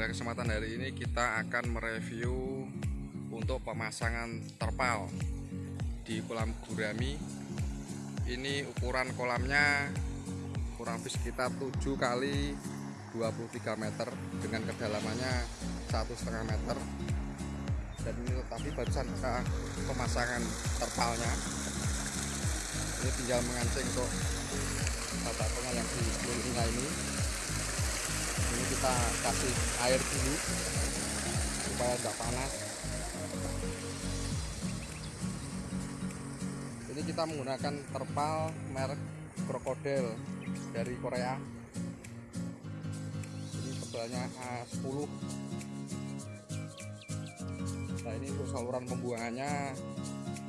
pada kesempatan hari ini kita akan mereview untuk pemasangan terpal di kolam gurami. Ini ukuran kolamnya kurang lebih sekitar 7 kali 23 meter dengan kedalamannya satu setengah meter. Dan ini tapi barusan ke pemasangan terpalnya. Ini tinggal mengancing untuk batakonya yang di ini kita kasih air dulu supaya tidak panas. Ini kita menggunakan terpal merek krokodil dari Korea. Ini tebalnya A10 nah ini untuk saluran pembuangannya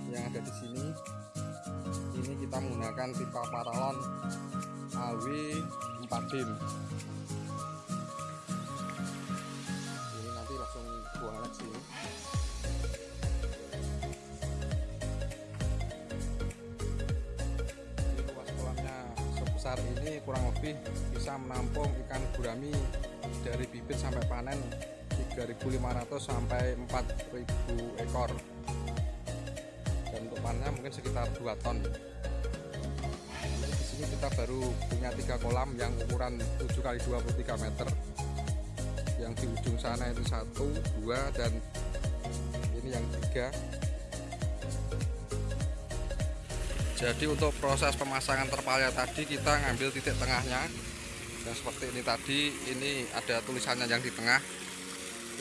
yang ada di sini. Ini kita menggunakan pipa paralon AW 4 dim besar ini kurang lebih bisa menampung ikan gurami dari bibit sampai panen 3.500 sampai 4.000 ekor. Dan untuk panennya mungkin sekitar 2 ton. Di sini kita baru punya tiga kolam yang ukuran 7 kali 23 meter. Yang di ujung sana itu satu dua dan ini yang tiga jadi untuk proses pemasangan terpalnya tadi kita ngambil titik tengahnya. Yang seperti ini tadi ini ada tulisannya yang di tengah.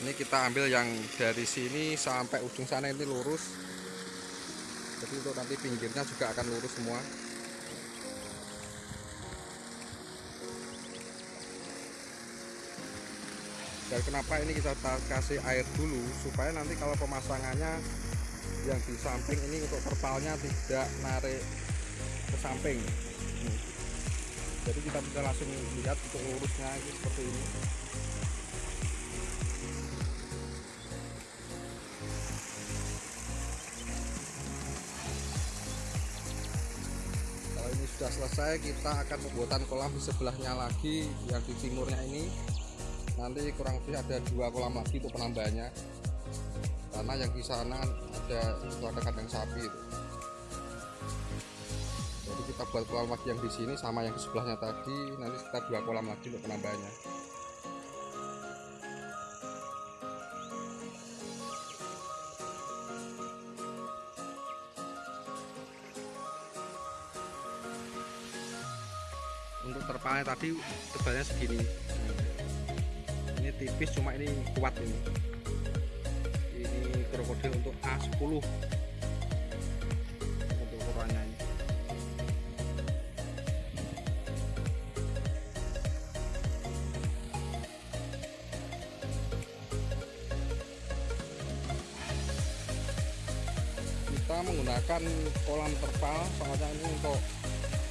Ini kita ambil yang dari sini sampai ujung sana ini lurus. Jadi untuk nanti pinggirnya juga akan lurus semua. Dan kenapa ini kita kasih air dulu? Supaya nanti kalau pemasangannya yang di samping ini untuk terpalnya tidak narik ke samping. Jadi kita bisa langsung lihat untuk lurusnya ini seperti ini. Kalau ini sudah selesai kita akan pembuatan kolam di sebelahnya lagi yang di timurnya ini. Nanti kurang lebih ada dua kolam lagi untuk penambahannya karena yang di sana ada itu ada kandang sapi itu. jadi kita buat kolam lagi yang di sini sama yang di sebelahnya tadi nanti kita dua kolam lagi untuk penambahannya. Untuk terpalnya tadi tebalnya segini. Ini tipis cuma ini kuat ini krokodil untuk A10 untuk ukurannya kita menggunakan kolam terpal soalnya ini untuk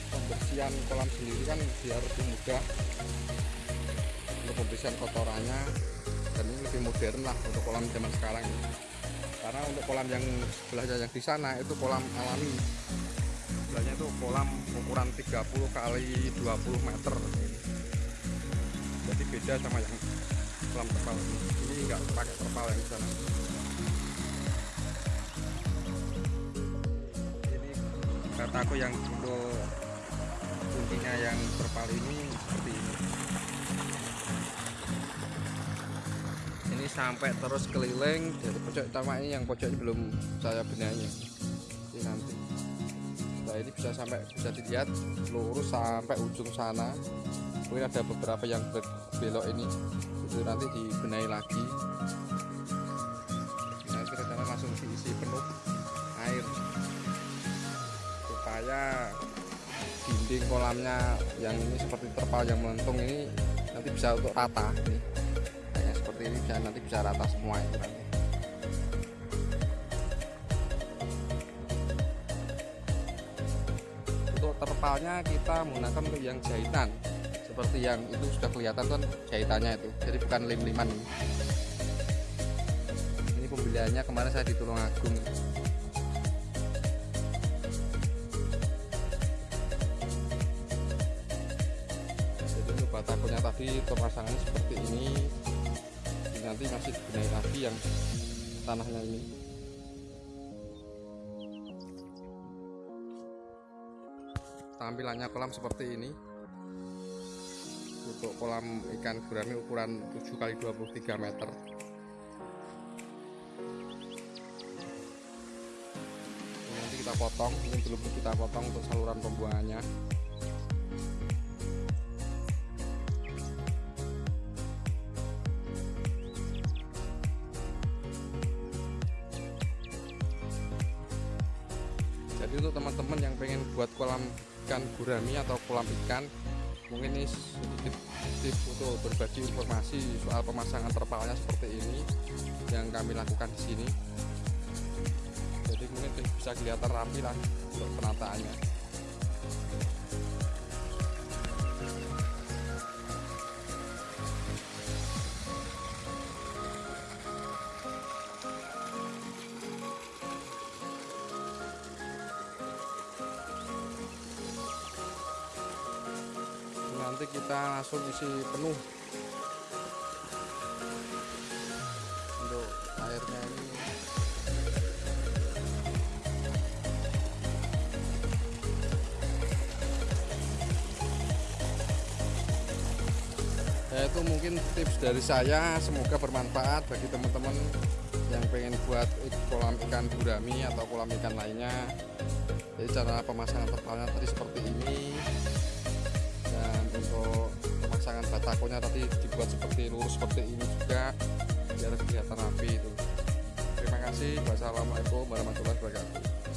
pembersihan kolam sendiri kan biar lebih mudah untuk pembersihan kotorannya. Dan ini lebih modern lah untuk kolam zaman sekarang ini untuk kolam yang sebelahnya yang di sana itu kolam alami. Sebelahnya itu kolam ukuran 30 kali 20 meter. Jadi beda sama yang kolam terpal. Ini enggak pakai terpal yang di sana. Ini kataku yang untuk kuncinya yang terpal ini seperti ini sampai terus keliling dari pojok utama ini yang pojok belum saya benahi. Ini nanti. Setelah ini bisa sampai bisa dilihat lurus sampai ujung sana. Mungkin ada beberapa yang belok ini. Itu nanti dibenahi lagi. Nanti rencana langsung diisi penuh air. Supaya dinding kolamnya yang ini seperti terpal yang melentung ini nanti bisa untuk rata nih seperti ini bisa nanti bisa rata semua itu nanti untuk terpalnya kita menggunakan untuk yang jahitan. Seperti yang itu sudah kelihatan kan jahitannya itu. Jadi bukan lim-liman ini. Pembeliannya kemarin saya di Tulungagung jadi untuk batakonya tadi pemasangannya seperti ini nanti masih dibenahi lagi yang tanahnya ini. Tampilannya kolam seperti ini. Untuk kolam ikan gurami ukuran 7 kali 23 meter. Nanti kita potong ini belum kita potong untuk saluran pembuangannya jadi untuk teman-teman yang pengen buat kolam ikan gurami atau kolam ikan mungkin ini sedikit tips untuk berbagi informasi soal pemasangan terpalnya seperti ini yang kami lakukan di sini. Jadi mungkin bisa kelihatan rapi lah untuk penataannya kita langsung isi penuh. Untuk airnya ini. Ya itu mungkin tips dari saya. Semoga bermanfaat bagi teman-teman yang pengen buat kolam ikan gurami atau kolam ikan lainnya. Jadi cara pemasangan terpalnya tadi seperti ini takonya tadi dibuat seperti lurus seperti ini juga biar kelihatan rapi itu. Terima kasih. Wassalamualaikum warahmatullahi wabarakatuh.